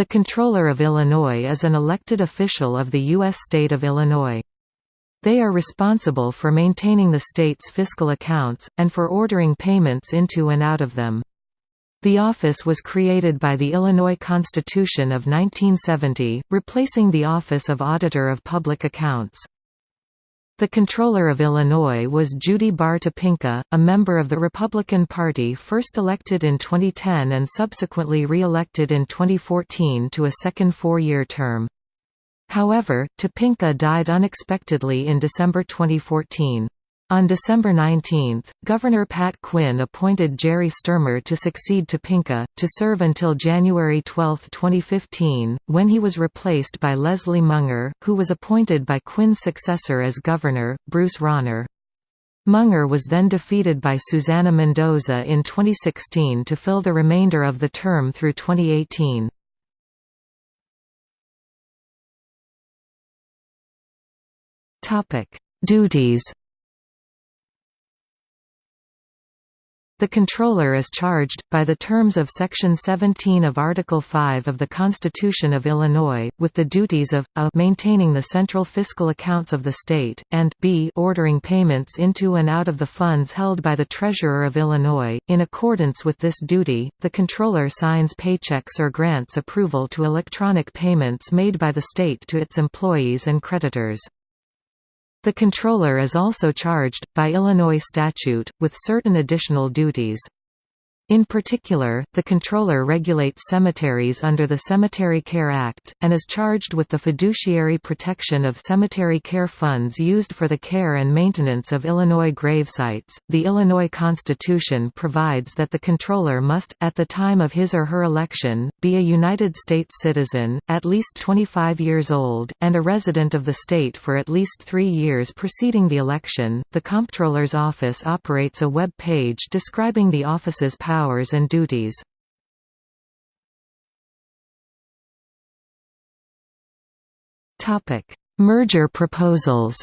The Comptroller of Illinois is an elected official of the U.S. state of Illinois. They are responsible for maintaining the state's fiscal accounts, and for ordering payments into and out of them. The office was created by the Illinois Constitution of 1970, replacing the Office of Auditor of Public Accounts. The Controller of Illinois was Judy Baar Topinka, a member of the Republican Party first elected in 2010 and subsequently re-elected in 2014 to a second four-year term. However, Topinka died unexpectedly in December 2014. On December 19, Governor Pat Quinn appointed Jerry Stermer to succeed Topinka, to serve until January 12, 2015, when he was replaced by Leslie Munger, who was appointed by Quinn's successor as governor, Bruce Rauner. Munger was then defeated by Susana Mendoza in 2016 to fill the remainder of the term through 2018. Duties The controller is charged, by the terms of Section 17 of Article 5 of the Constitution of Illinois, with the duties of, a maintaining the central fiscal accounts of the state, and b ordering payments into and out of the funds held by the Treasurer of Illinois. In accordance with this duty, the controller signs paychecks or grants approval to electronic payments made by the state to its employees and creditors. The controller is also charged, by Illinois statute, with certain additional duties. In particular, the controller regulates cemeteries under the Cemetery Care Act, and is charged with the fiduciary protection of cemetery care funds used for the care and maintenance of Illinois gravesites. The Illinois Constitution provides that the controller must, at the time of his or her election, be a United States citizen, at least 25 years old, and a resident of the state for at least three years preceding the election. The Comptroller's Office operates a web page describing the office's powers powers and duties. Merger proposals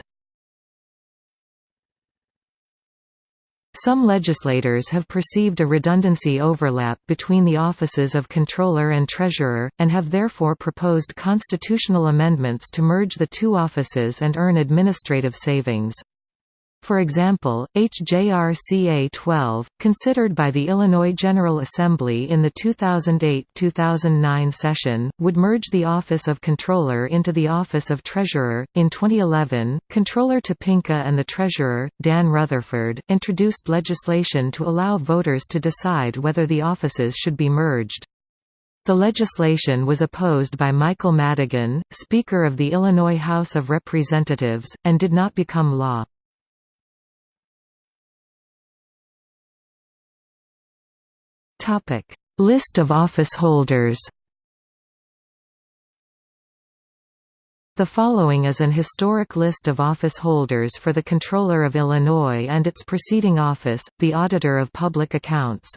Some legislators have perceived a redundancy overlap between the offices of Controller and Treasurer, and have therefore proposed constitutional amendments to merge the two offices and earn administrative savings. For example, HJRCA 12, considered by the Illinois General Assembly in the 2008-2009 session, would merge the Office of Controller into the Office of Treasurer. In 2011, Controller Topinka and the Treasurer, Dan Rutherford, introduced legislation to allow voters to decide whether the offices should be merged. The legislation was opposed by Michael Madigan, Speaker of the Illinois House of Representatives, and did not become law. Topic: List of office holders. The following is an historic list of office holders for the Controller of Illinois and its preceding office, the Auditor of Public Accounts.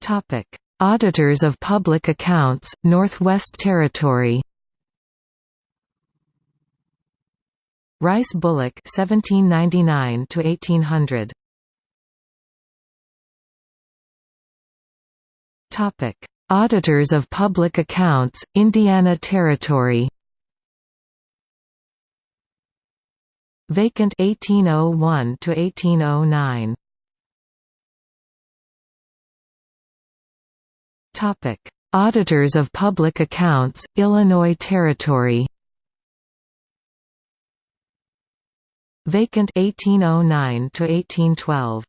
Topic: Auditors of Public Accounts, Northwest Territory Rice Bullock (1799–1800). Topic: Auditors of Public Accounts, Indiana Territory. Vacant 1801 to 1809. Topic: Auditors of Public Accounts, Illinois Territory. Vacant 1809 to 1812.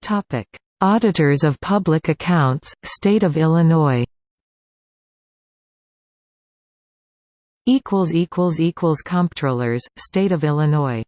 Topic: Auditors of Public Accounts, State of Illinois. Equals equals equals Comptrollers, State of Illinois.